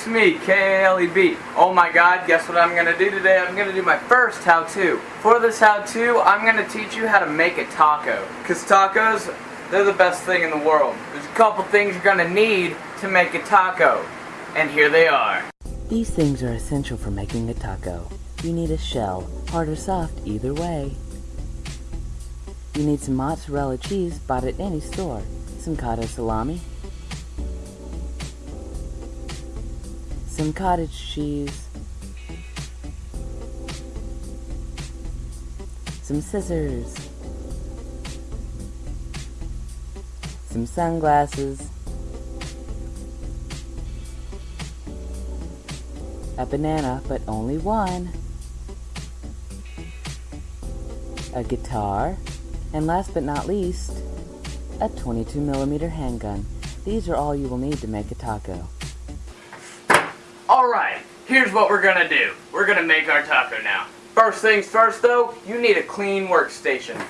it's me, K-A-L-E-B. Oh my god, guess what I'm gonna do today? I'm gonna do my first how-to. For this how-to, I'm gonna teach you how to make a taco. Cause tacos, they're the best thing in the world. There's a couple things you're gonna need to make a taco. And here they are. These things are essential for making a taco. You need a shell, hard or soft, either way. You need some mozzarella cheese bought at any store, some cotto salami, some cottage cheese, some scissors, some sunglasses, a banana, but only one, a guitar, and last but not least, a 22 millimeter handgun. These are all you will need to make a taco. Alright, here's what we're gonna do. We're gonna make our taco now. First things first though, you need a clean workstation.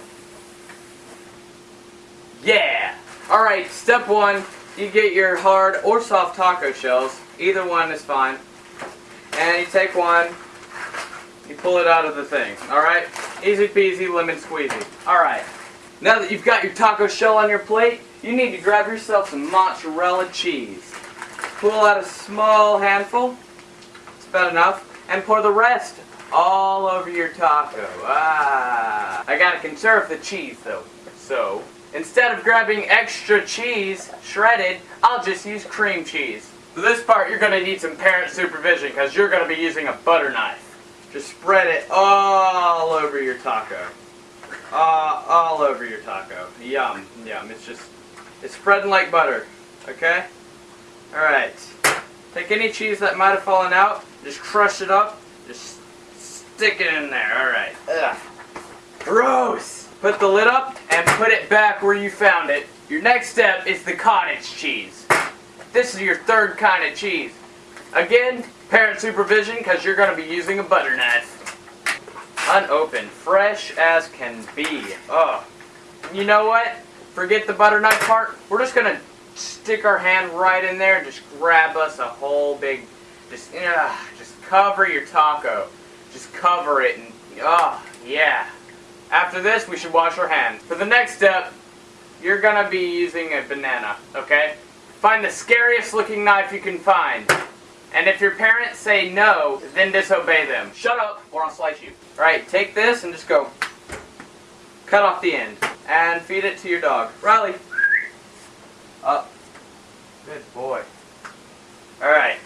Yeah! Alright, step one, you get your hard or soft taco shells. Either one is fine. And you take one, you pull it out of the thing. Alright? Easy peasy, lemon squeezy. Alright. Now that you've got your taco shell on your plate, you need to grab yourself some mozzarella cheese. Pull out a small handful, it's about enough, and pour the rest all over your taco. Ah, I gotta conserve the cheese though. So, instead of grabbing extra cheese, shredded, I'll just use cream cheese. For this part, you're gonna need some parent supervision because you're gonna be using a butter knife. Just spread it all over your taco. Uh, all over your taco. Yum, yum. It's just, it's spreading like butter. Okay? Alright. Take any cheese that might have fallen out, just crush it up, just stick it in there. Alright. Ugh. Gross! Put the lid up and put it back where you found it. Your next step is the cottage cheese. This is your third kind of cheese. Again, parent supervision because you're going to be using a butter knife. Unopened, fresh as can be. Oh, you know what? Forget the butter knife part. We're just going to stick our hand right in there and just grab us a whole big, just, uh, just cover your taco. Just cover it and, oh, yeah. After this, we should wash our hands. For the next step, you're gonna be using a banana, okay? Find the scariest looking knife you can find. And if your parents say no, then disobey them. Shut up, or I'll slice you. Alright, take this and just go cut off the end. And feed it to your dog. Riley. Up. Good boy. Alright.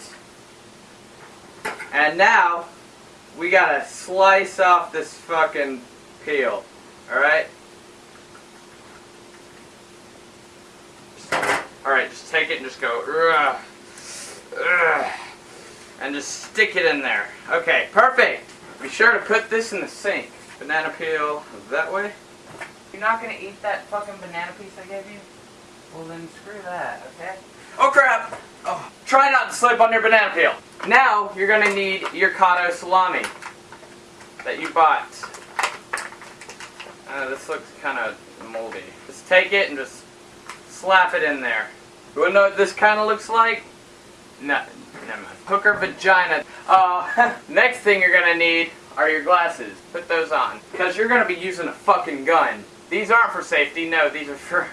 And now, we gotta slice off this fucking peel. Alright? Alright, just take it and just go, ugh, ugh, and just stick it in there. Okay, perfect. Be sure to put this in the sink. Banana peel that way. You're not gonna eat that fucking banana piece I gave you? Well then screw that, okay? Oh crap! Oh, try not to slip on your banana peel. Now you're gonna need your cotto salami that you bought. Uh, this looks kind of moldy. Just take it and just slap it in there. You wanna know what this kind of looks like? No, never mind. Hooker vagina. Uh, next thing you're gonna need are your glasses. Put those on. Because you're gonna be using a fucking gun. These aren't for safety, no, these are for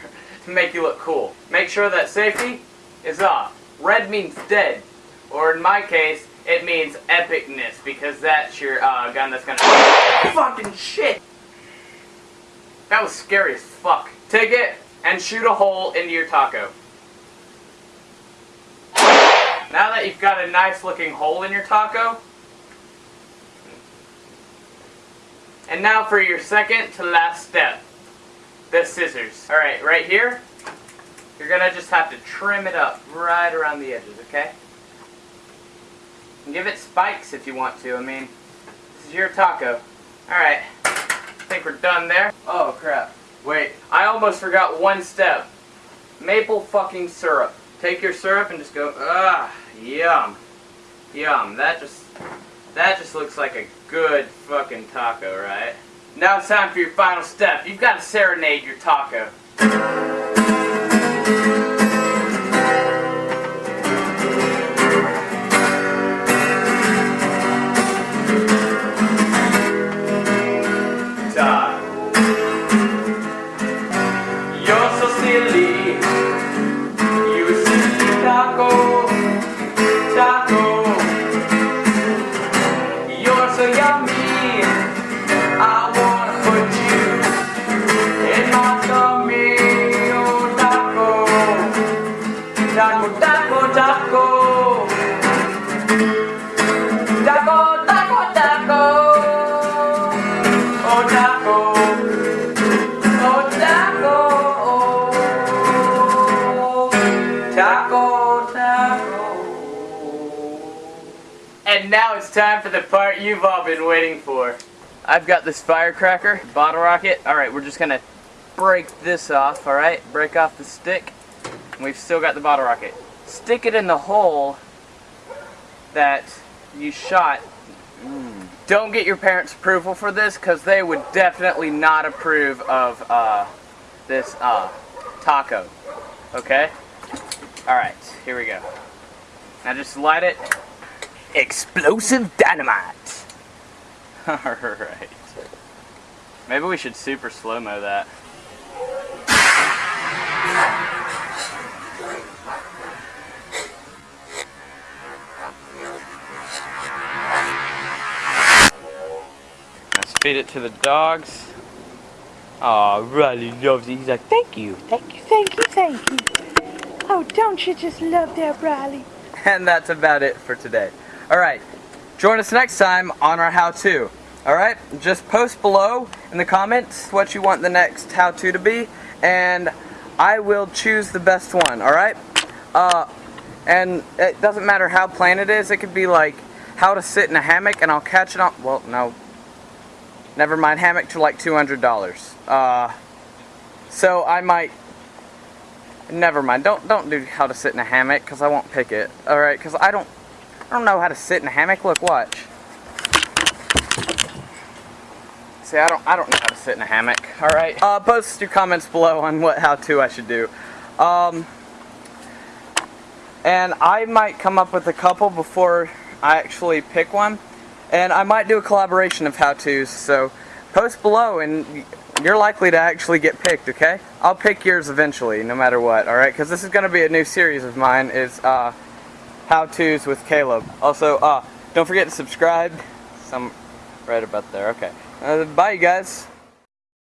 to make you look cool. Make sure that safety is off. Red means dead. Or in my case, it means epicness, because that's your uh, gun that's gonna fucking shit! That was scary as fuck. Take it and shoot a hole into your taco. Now that you've got a nice looking hole in your taco, and now for your second to last step, the scissors. Alright, right here, you're gonna just have to trim it up right around the edges, okay? And give it spikes if you want to, I mean, this is your taco. Alright, I think we're done there. Oh crap. Wait, I almost forgot one step. Maple fucking syrup. Take your syrup and just go, ah, yum. Yum. That just, that just looks like a good fucking taco, right? Now it's time for your final step. You've got to serenade your taco. Taco. And now it's time for the part you've all been waiting for. I've got this firecracker, bottle rocket. Alright, we're just gonna break this off, alright? Break off the stick. We've still got the bottle rocket. Stick it in the hole that you shot. Mm. Don't get your parents' approval for this because they would definitely not approve of uh, this uh, taco. Okay? Alright, here we go. Now just light it. Explosive dynamite. Alright. Maybe we should super slow-mo that. Feed it to the dogs. Oh, Riley loves it. He's like, thank you. Thank you, thank you, thank you. Oh, don't you just love that, Riley? And that's about it for today. Alright, join us next time on our how-to. Alright, just post below in the comments what you want the next how-to to be, and I will choose the best one, alright? Uh, and it doesn't matter how plain it is, it could be like how to sit in a hammock and I'll catch it on, well, no, never mind, hammock to like $200. Uh, so I might Never mind. Don't don't do how to sit in a hammock because I won't pick it. All right, because I don't I don't know how to sit in a hammock. Look, watch. See, I don't I don't know how to sit in a hammock. All right. Uh, post your comments below on what how to I should do. Um, and I might come up with a couple before I actually pick one, and I might do a collaboration of how tos. So post below and you're likely to actually get picked, okay? I'll pick yours eventually, no matter what, alright? Because this is going to be a new series of mine, is uh, how-tos with Caleb. Also, uh, don't forget to subscribe. Some right about there, okay. Uh, bye, you guys.